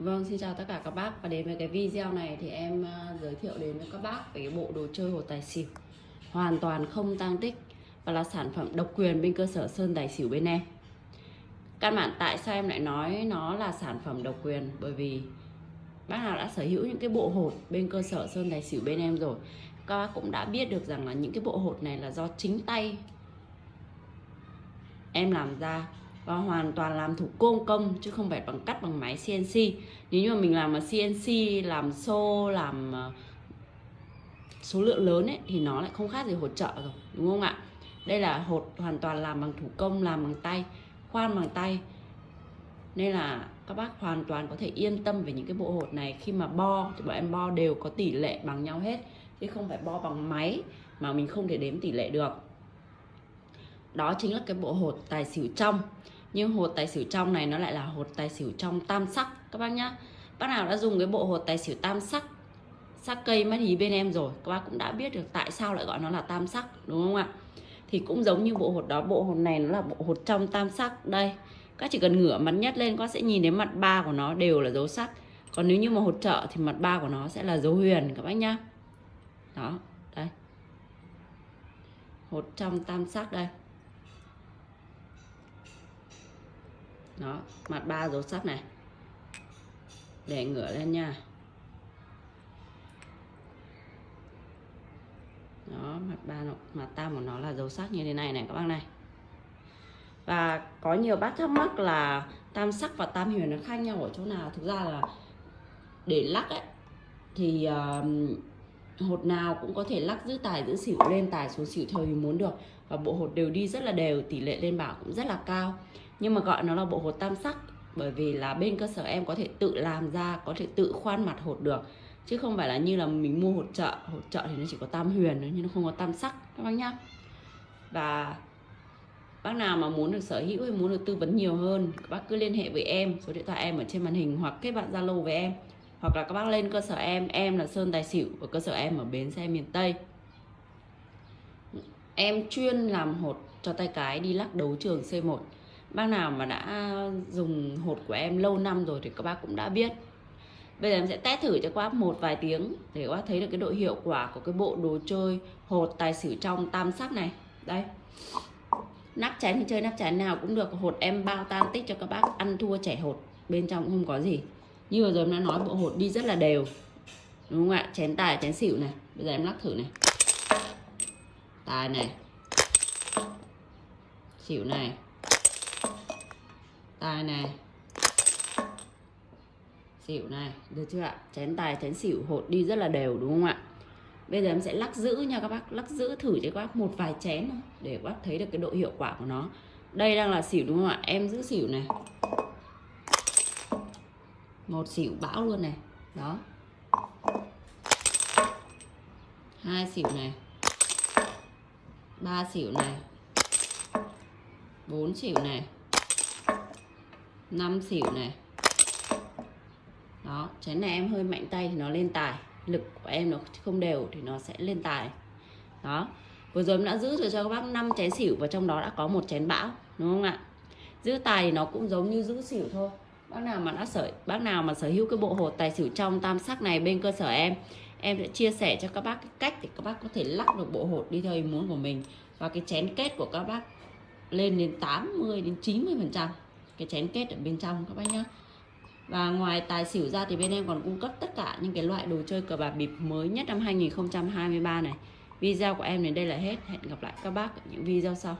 Vâng, xin chào tất cả các bác. Và đến với cái video này thì em à, giới thiệu đến với các bác về cái bộ đồ chơi hột tài xỉu. Hoàn toàn không tăng tích và là sản phẩm độc quyền bên cơ sở Sơn Tài Xỉu bên em. Căn bản tại sao em lại nói nó là sản phẩm độc quyền? Bởi vì bác nào đã sở hữu những cái bộ hột bên cơ sở Sơn Tài Xỉu bên em rồi các bác cũng đã biết được rằng là những cái bộ hột này là do chính tay em làm ra và hoàn toàn làm thủ công công, chứ không phải bằng cắt bằng máy CNC nếu như mà mình làm mà CNC làm xô, làm ờ, số lượng lớn ấy, thì nó lại không khác gì hột trợ rồi, đúng không ạ? Đây là hột hoàn toàn làm bằng thủ công, làm bằng tay, khoan bằng tay. Nên là các bác hoàn toàn có thể yên tâm về những cái bộ hột này. Khi mà bo thì bọn em bo đều có tỷ lệ bằng nhau hết, chứ không phải bo bằng máy mà mình không thể đếm tỷ lệ được. Đó chính là cái bộ hột tài xỉu trong nhưng hột tài xỉu trong này nó lại là hột tài xỉu trong tam sắc, các bác nhá. Bác nào đã dùng cái bộ hột tài xỉu tam sắc sắc cây mắt hí bên em rồi, các bác cũng đã biết được tại sao lại gọi nó là tam sắc, đúng không ạ? Thì cũng giống như bộ hột đó, bộ hột này nó là bộ hột trong tam sắc. Đây, các chỉ cần ngửa mặt nhất lên, các sẽ nhìn thấy mặt ba của nó đều là dấu sắc. Còn nếu như mà hột trợ thì mặt ba của nó sẽ là dấu huyền, các bác nhá. Đó, đây. Hột trong tam sắc đây. Đó mặt ba dấu sắc này. Để ngửa lên nha. Đó mặt ba nó, mặt tam của nó là dấu sắc như thế này này các bác này. Và có nhiều bác thắc mắc là tam sắc và tam huyền nó khác nhau ở chỗ nào? Thực ra là để lắc ấy thì uh, hột nào cũng có thể lắc giữ tài giữ xỉu lên tài xuống xỉu theo ý muốn được. Và bộ hột đều đi rất là đều tỷ lệ lên bảo cũng rất là cao nhưng mà gọi nó là bộ hột tam sắc. Bởi vì là bên cơ sở em có thể tự làm ra, có thể tự khoan mặt hột được. Chứ không phải là như là mình mua hột chợ hột chợ thì nó chỉ có tam huyền thôi, nhưng nó không có tam sắc. Các bác nhá. Và bác nào mà muốn được sở hữu hay muốn được tư vấn nhiều hơn các bác cứ liên hệ với em. Số điện thoại em ở trên màn hình hoặc kết bạn zalo với em. Hoặc là các bác lên cơ sở em. Em là sơn tài xỉu ở cơ sở em ở bến xe miền tây. Em chuyên làm hột cho tay cái đi lắc đấu trường C1 bác nào mà đã dùng hột của em lâu năm rồi thì các bác cũng đã biết. Bây giờ em sẽ test thử cho các bác một vài tiếng để các bác thấy được cái độ hiệu quả của cái bộ đồ chơi hột tài xỉu trong tam sắc này. Đây. Nắp chén thì chơi nắp chén nào cũng được. Hột em bao tan tích cho các bác ăn thua trẻ hột. Bên trong cũng không có gì. Như vừa rồi em đã nói, bộ hột đi rất là đều. Đúng không ạ? Chén tài, chén xỉu này. Bây giờ em lắc thử này. Tài này. Xỉu này tài này. Xỉu này, được chưa ạ? Chén tài, chén xỉu hột đi rất là đều, đúng không ạ? Bây giờ em sẽ lắc giữ nha các bác, lắc giữ thử cho các bác một vài chén thôi, để các bác thấy được cái độ hiệu quả của nó. Đây đang là xỉu đúng không ạ? Em giữ xỉu này. Một xỉu bão luôn này. Đó. Hai xỉu này. Ba xỉu này. Bốn xỉu này. 5 xỉu này. Đó, chén này em hơi mạnh tay thì nó lên tài. Lực của em nó không đều thì nó sẽ lên tài. Đó, vừa rồi em đã giữ được cho các bác 5 chén xỉu và trong đó đã có một chén bão, đúng không ạ? Giữ tài thì nó cũng giống như giữ xỉu thôi. Bác nào mà đã sở, bác nào mà sở hữu cái bộ hột tài xỉu trong tam sắc này bên cơ sở em em sẽ chia sẻ cho các bác cái cách để các bác có thể lắc được bộ hột đi theo ý muốn của mình. Và cái chén kết của các bác lên đến 80 đến 90 phần trăm cái chén kết ở bên trong các bác nhá. Và ngoài tài xỉu ra thì bên em còn cung cấp tất cả những cái loại đồ chơi cờ bạc bịp mới nhất năm 2023 này. Video của em đến đây là hết. Hẹn gặp lại các bác ở những video sau.